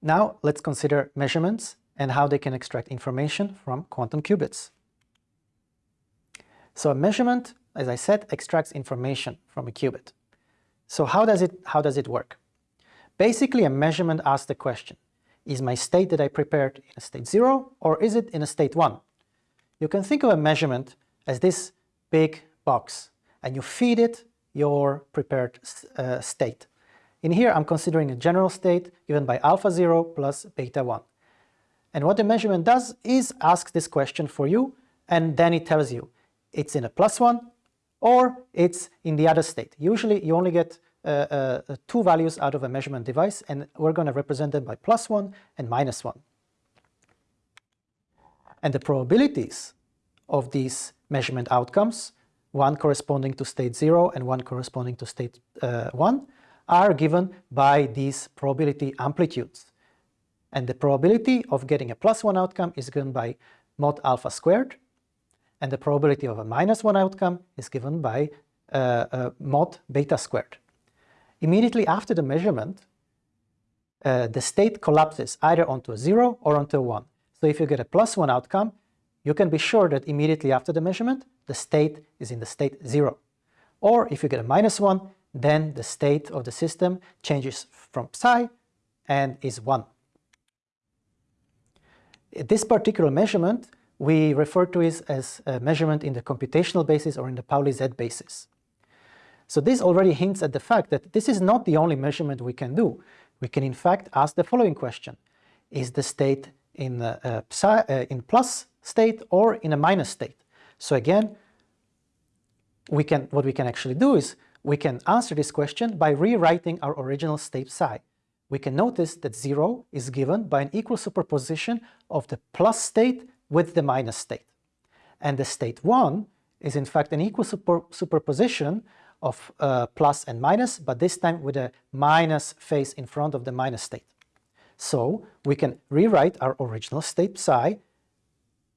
Now let's consider measurements and how they can extract information from quantum qubits. So a measurement, as I said, extracts information from a qubit. So how does it, how does it work? Basically, a measurement asks the question, is my state that I prepared in a state 0 or is it in a state 1? You can think of a measurement as this big box and you feed it your prepared uh, state. In here I'm considering a general state given by alpha 0 plus beta 1. And what the measurement does is ask this question for you and then it tells you it's in a plus 1 or it's in the other state. Usually you only get uh, uh, two values out of a measurement device and we're going to represent them by plus 1 and minus 1. And the probabilities of these measurement outcomes, one corresponding to state 0 and one corresponding to state uh, 1, are given by these probability amplitudes. And the probability of getting a plus 1 outcome is given by mod alpha squared, and the probability of a minus 1 outcome is given by uh, uh, mod beta squared. Immediately after the measurement, uh, the state collapses either onto a 0 or onto a 1. So if you get a plus 1 outcome, you can be sure that immediately after the measurement, the state is in the state 0. Or if you get a minus 1, then the state of the system changes from psi and is 1. This particular measurement we refer to it as a measurement in the computational basis or in the Pauli Z basis. So this already hints at the fact that this is not the only measurement we can do. We can in fact ask the following question. Is the state in, a, a psi, uh, in plus state or in a minus state? So again, we can, what we can actually do is we can answer this question by rewriting our original state psi. We can notice that 0 is given by an equal superposition of the plus state with the minus state. And the state 1 is in fact an equal super superposition of uh, plus and minus, but this time with a minus phase in front of the minus state. So we can rewrite our original state psi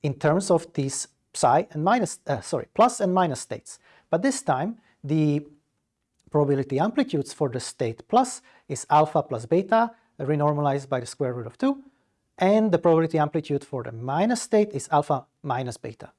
in terms of these psi and minus, uh, sorry, plus and minus states. But this time the probability amplitudes for the state plus is alpha plus beta renormalized by the square root of 2 and the probability amplitude for the minus state is alpha minus beta.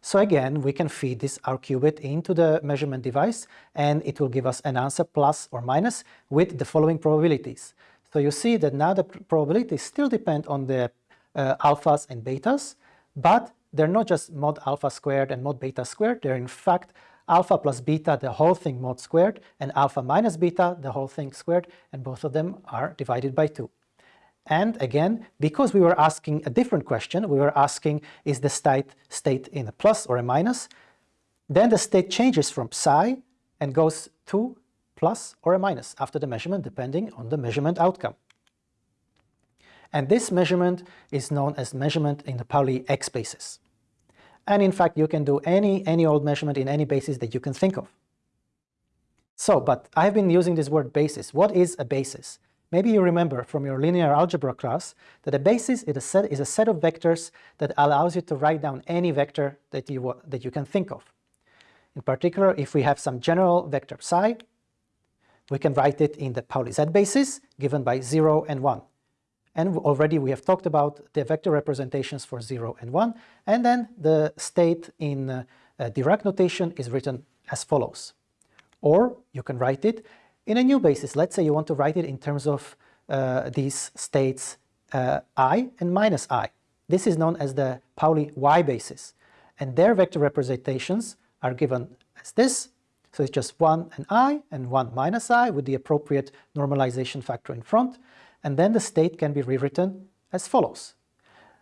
So again, we can feed this our qubit into the measurement device and it will give us an answer plus or minus with the following probabilities. So you see that now the probabilities still depend on the uh, alphas and betas, but they're not just mod alpha squared and mod beta squared, they're in fact alpha plus beta, the whole thing mod squared, and alpha minus beta, the whole thing squared, and both of them are divided by 2. And again, because we were asking a different question, we were asking is the state, state in a plus or a minus, then the state changes from psi and goes to plus or a minus after the measurement depending on the measurement outcome. And this measurement is known as measurement in the Pauli X basis. And in fact, you can do any, any old measurement in any basis that you can think of. So, but I've been using this word basis. What is a basis? Maybe you remember from your linear algebra class that a basis is a set, is a set of vectors that allows you to write down any vector that you, that you can think of. In particular, if we have some general vector psi, we can write it in the Pauli Z basis given by 0 and 1. And already we have talked about the vector representations for 0 and 1, and then the state in uh, uh, Dirac notation is written as follows. Or you can write it in a new basis, let's say you want to write it in terms of uh, these states uh, i and minus i. This is known as the Pauli y basis. And their vector representations are given as this. So it's just 1 and i and 1 minus i with the appropriate normalization factor in front. And then the state can be rewritten as follows.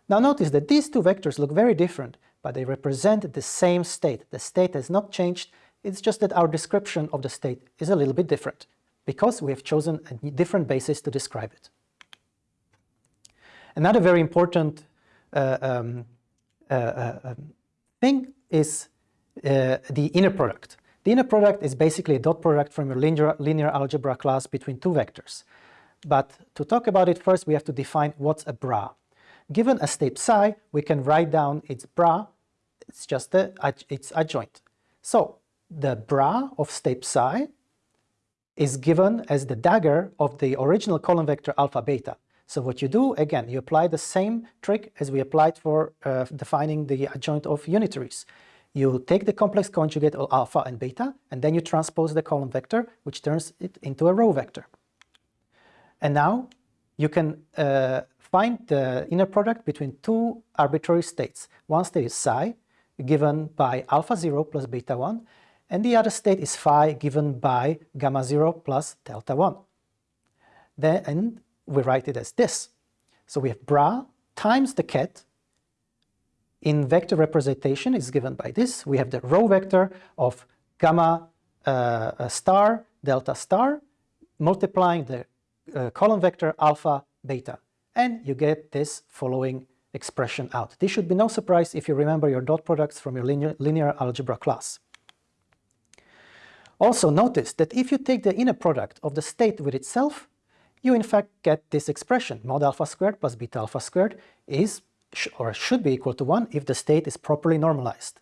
Now notice that these two vectors look very different, but they represent the same state. The state has not changed, it's just that our description of the state is a little bit different because we have chosen a different basis to describe it. Another very important uh, um, uh, uh, um, thing is uh, the inner product. The inner product is basically a dot product from your linear, linear algebra class between two vectors. But to talk about it first, we have to define what's a bra. Given a state psi, we can write down its bra, it's just the, its adjoint. So the bra of state psi is given as the dagger of the original column vector alpha beta. So what you do, again, you apply the same trick as we applied for uh, defining the adjoint of unitaries. You take the complex conjugate of alpha and beta, and then you transpose the column vector, which turns it into a row vector. And now you can uh, find the inner product between two arbitrary states. One state is psi, given by alpha 0 plus beta 1, and the other state is phi given by gamma 0 plus delta 1. Then, and we write it as this. So we have bra times the ket in vector representation is given by this. We have the row vector of gamma uh, star delta star multiplying the uh, column vector alpha beta and you get this following expression out. This should be no surprise if you remember your dot products from your linear, linear algebra class. Also notice that if you take the inner product of the state with itself, you in fact get this expression, mod alpha squared plus beta alpha squared is or should be equal to 1 if the state is properly normalized.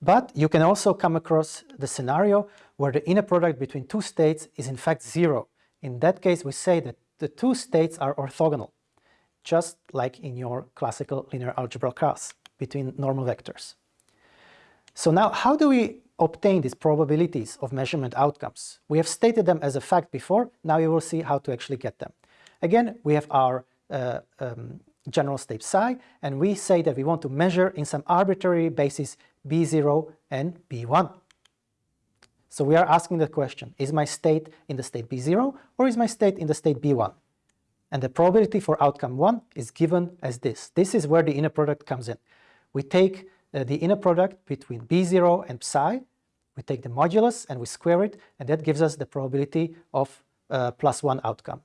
But you can also come across the scenario where the inner product between two states is in fact 0. In that case, we say that the two states are orthogonal, just like in your classical linear algebra class between normal vectors. So now how do we obtain these probabilities of measurement outcomes? We have stated them as a fact before, now you will see how to actually get them. Again, we have our uh, um, general state psi, and we say that we want to measure in some arbitrary basis b0 and b1. So we are asking the question, is my state in the state b0 or is my state in the state b1? And the probability for outcome 1 is given as this. This is where the inner product comes in. We take uh, the inner product between b0 and psi, we take the modulus and we square it, and that gives us the probability of uh, plus 1 outcome.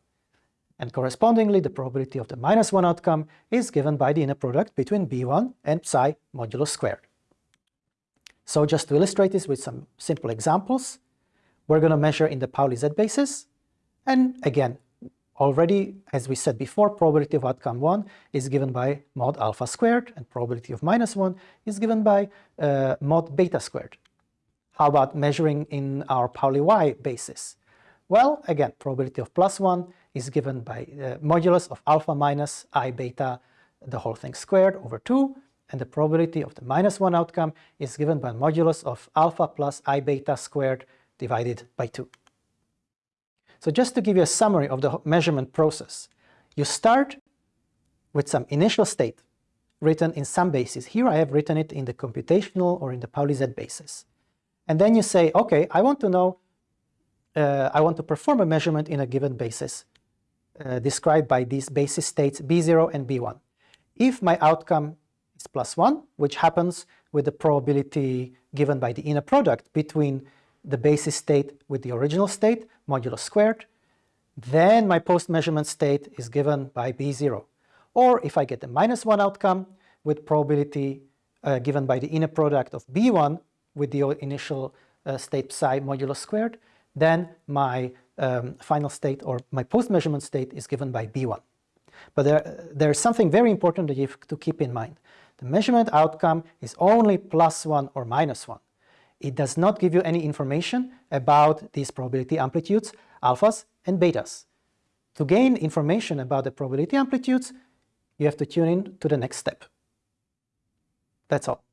And correspondingly, the probability of the minus 1 outcome is given by the inner product between b1 and psi modulus squared. So just to illustrate this with some simple examples, we're going to measure in the Pauli Z basis. And again, already, as we said before, probability of outcome 1 is given by mod alpha squared, and probability of minus 1 is given by uh, mod beta squared. How about measuring in our Pauli Y basis? Well, again, probability of plus 1 is given by uh, modulus of alpha minus i beta, the whole thing squared over 2, and the probability of the minus 1 outcome is given by modulus of alpha plus i beta squared divided by 2. So just to give you a summary of the measurement process, you start with some initial state written in some basis. Here I have written it in the computational or in the Pauli Z basis. And then you say, okay, I want to know, uh, I want to perform a measurement in a given basis uh, described by these basis states B0 and B1. If my outcome plus 1, which happens with the probability given by the inner product between the basis state with the original state, modulo squared, then my post-measurement state is given by B0. Or if I get the minus 1 outcome with probability uh, given by the inner product of B1 with the initial uh, state psi modulo squared, then my um, final state or my post-measurement state is given by B1. But there, there's something very important that you have to keep in mind. The measurement outcome is only plus 1 or minus 1. It does not give you any information about these probability amplitudes, alphas and betas. To gain information about the probability amplitudes, you have to tune in to the next step. That's all.